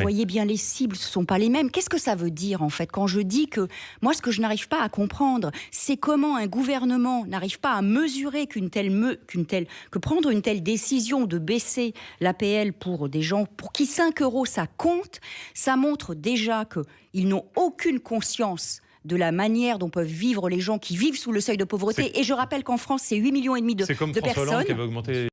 Vous voyez bien les cibles, ce ne sont pas les mêmes. Qu'est-ce que ça veut dire en fait quand je dis que moi ce que je n'arrive pas à comprendre, c'est comment un gouvernement n'arrive pas à mesurer qu'une telle, qu'une telle, que prendre une telle décision de baisser l'APL pour des gens pour qui 5 euros ça compte, ça montre déjà qu'ils n'ont aucune conscience de la manière dont peuvent vivre les gens qui vivent sous le seuil de pauvreté. Et je rappelle qu'en France, c'est 8 millions et demi de, comme de personnes. qui avait augmenté